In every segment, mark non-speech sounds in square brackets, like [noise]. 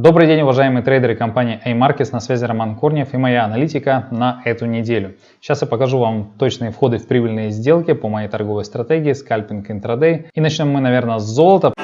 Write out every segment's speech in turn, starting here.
Добрый день, уважаемые трейдеры компании A-Markets, на связи Роман Корнев и моя аналитика на эту неделю. Сейчас я покажу вам точные входы в прибыльные сделки по моей торговой стратегии скальпинг интрадей. И начнем мы, наверное, с золота.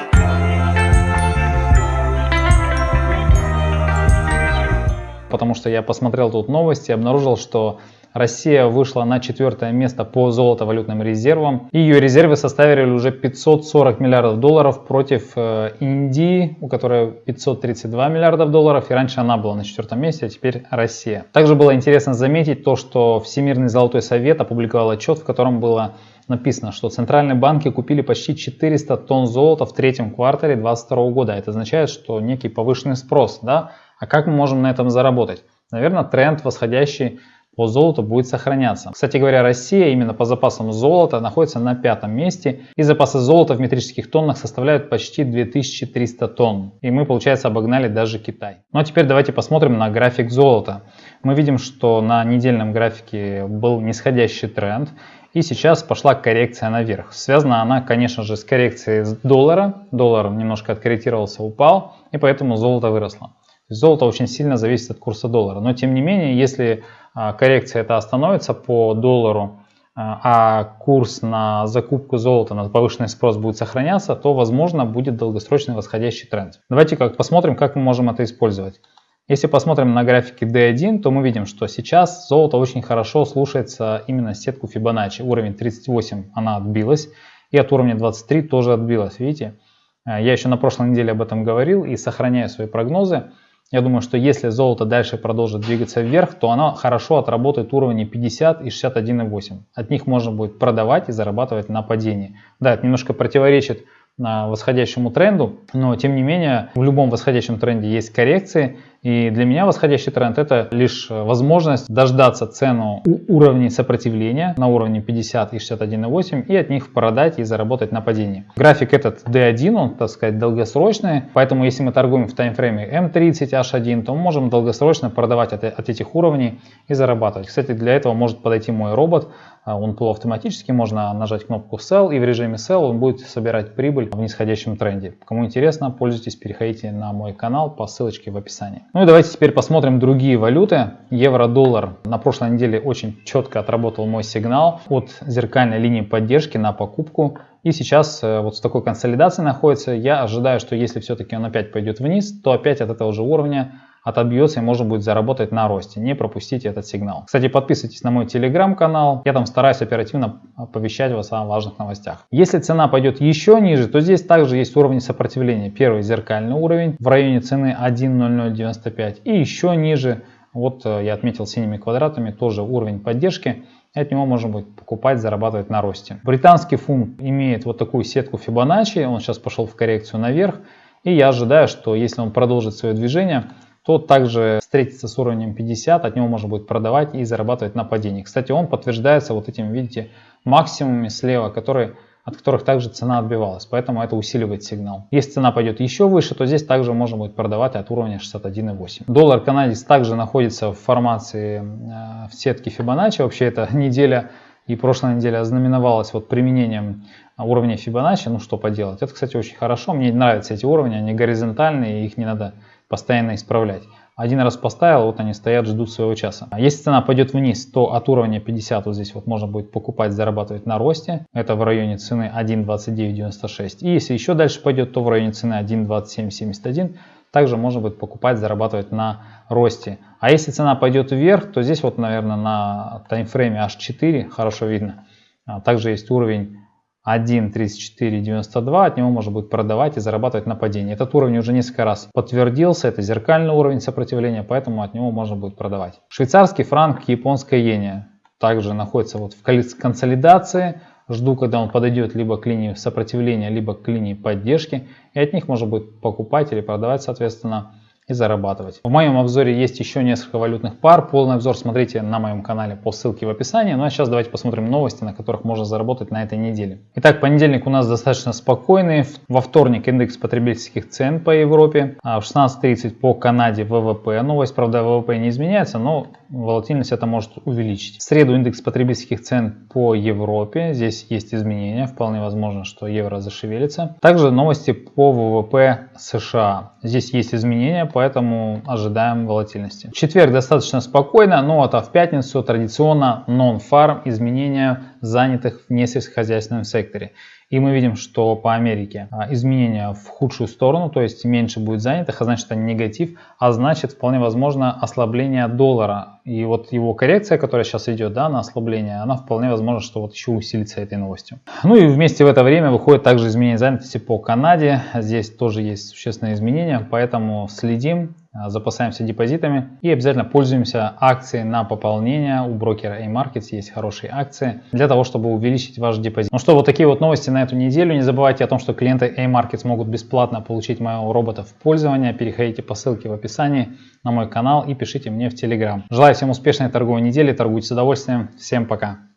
Потому что я посмотрел тут новости и обнаружил, что Россия вышла на четвертое место по золотовалютным резервам. Ее резервы составили уже 540 миллиардов долларов против э, Индии, у которой 532 миллиардов долларов. И раньше она была на четвертом месте, а теперь Россия. Также было интересно заметить то, что Всемирный золотой совет опубликовал отчет, в котором было написано, что центральные банки купили почти 400 тонн золота в третьем квартале 2022 года. Это означает, что некий повышенный спрос. Да? А как мы можем на этом заработать? Наверное, тренд восходящий по золоту будет сохраняться. Кстати говоря, Россия именно по запасам золота находится на пятом месте. И запасы золота в метрических тоннах составляют почти 2300 тонн. И мы, получается, обогнали даже Китай. Ну а теперь давайте посмотрим на график золота. Мы видим, что на недельном графике был нисходящий тренд. И сейчас пошла коррекция наверх. Связана она, конечно же, с коррекцией доллара. Доллар немножко откорректировался, упал, и поэтому золото выросло. Золото очень сильно зависит от курса доллара. Но тем не менее, если а, коррекция это остановится по доллару, а, а курс на закупку золота, на повышенный спрос будет сохраняться, то возможно будет долгосрочный восходящий тренд. Давайте как посмотрим, как мы можем это использовать. Если посмотрим на графике D1, то мы видим, что сейчас золото очень хорошо слушается именно сетку Fibonacci. Уровень 38 она отбилась и от уровня 23 тоже отбилась. Видите? А, я еще на прошлой неделе об этом говорил и сохраняю свои прогнозы. Я думаю, что если золото дальше продолжит двигаться вверх, то оно хорошо отработает уровни 50 и 61,8. От них можно будет продавать и зарабатывать на падении. Да, это немножко противоречит восходящему тренду, но тем не менее в любом восходящем тренде есть коррекции, и для меня восходящий тренд это лишь возможность дождаться цену уровней сопротивления на уровне 50 и 61,8 и от них продать и заработать на падении. График этот D1, он так сказать долгосрочный, поэтому если мы торгуем в таймфрейме M30, H1, то мы можем долгосрочно продавать от, от этих уровней и зарабатывать. Кстати, для этого может подойти мой робот, а, он полуавтоматически, можно нажать кнопку Sell и в режиме Sell он будет собирать прибыль в нисходящем тренде. Кому интересно, пользуйтесь, переходите на мой канал по ссылочке в описании. Ну и давайте теперь посмотрим другие валюты. Евро-доллар на прошлой неделе очень четко отработал мой сигнал от зеркальной линии поддержки на покупку. И сейчас э, вот с такой консолидацией находится. Я ожидаю, что если все-таки он опять пойдет вниз, то опять от этого же уровня отобьется и можно будет заработать на росте. Не пропустите этот сигнал. Кстати, подписывайтесь на мой телеграм-канал. Я там стараюсь оперативно оповещать вас о важных новостях. Если цена пойдет еще ниже, то здесь также есть уровни сопротивления. Первый зеркальный уровень в районе цены 1.0095 и еще ниже, вот э, я отметил синими квадратами, тоже уровень поддержки. От него можно будет покупать, зарабатывать на росте. Британский фунт имеет вот такую сетку Fibonacci, он сейчас пошел в коррекцию наверх. И я ожидаю, что если он продолжит свое движение, то также встретится с уровнем 50, от него можно будет продавать и зарабатывать на падении. Кстати, он подтверждается вот этим, видите, максимумами слева, которые, от которых также цена отбивалась, поэтому это усиливает сигнал. Если цена пойдет еще выше, то здесь также можно будет продавать от уровня 61,8. Доллар канадец также находится в формации э, в сетке Fibonacci, вообще это [laughs] неделя и прошлая неделя ознаменовалась вот применением уровня Fibonacci, ну что поделать. Это, кстати, очень хорошо, мне нравятся эти уровни, они горизонтальные, их не надо постоянно исправлять. Один раз поставил, вот они стоят, ждут своего часа. А если цена пойдет вниз, то от уровня 50 вот здесь вот можно будет покупать, зарабатывать на росте. Это в районе цены 1.2996. И если еще дальше пойдет, то в районе цены 1.2771 также можно будет покупать, зарабатывать на росте. А если цена пойдет вверх, то здесь вот, наверное, на таймфрейме H4 хорошо видно. А также есть уровень 1.3492, от него можно будет продавать и зарабатывать на падении. Этот уровень уже несколько раз подтвердился, это зеркальный уровень сопротивления, поэтому от него можно будет продавать. Швейцарский франк, японская иене также находится вот в консолидации. Жду, когда он подойдет либо к линии сопротивления, либо к линии поддержки, и от них можно будет покупать или продавать, соответственно, и зарабатывать. В моем обзоре есть еще несколько валютных пар. Полный обзор смотрите на моем канале по ссылке в описании. Ну а сейчас давайте посмотрим новости, на которых можно заработать на этой неделе. Итак, понедельник у нас достаточно спокойный. Во вторник индекс потребительских цен по Европе. А в 16.30 по Канаде ВВП. Новость, правда, ВВП не изменяется, но волатильность это может увеличить. В среду индекс потребительских цен по Европе. Здесь есть изменения. Вполне возможно, что евро зашевелится. Также новости по ВВП США. Здесь есть изменения, поэтому ожидаем волатильности. Четверг достаточно спокойно, но вот а в пятницу традиционно non-farm изменения занятых в несельскохозяйственном секторе. И мы видим, что по Америке а, изменения в худшую сторону, то есть меньше будет занятых, а значит это негатив, а значит вполне возможно ослабление доллара. И вот его коррекция, которая сейчас идет да, на ослабление, она вполне возможно, что вот еще усилится этой новостью. Ну и вместе в это время выходит также изменение занятости по Канаде. Здесь тоже есть существенные изменения, поэтому следим а, запасаемся депозитами и обязательно пользуемся акцией на пополнение. У брокера A-Markets есть хорошие акции для того, чтобы увеличить ваш депозит. Ну что, вот такие вот новости на эту неделю. Не забывайте о том, что клиенты A-Markets могут бесплатно получить моего робота в пользование. Переходите по ссылке в описании на мой канал и пишите мне в Telegram. Желаю всем успешной торговой недели, торгуйте с удовольствием. Всем пока!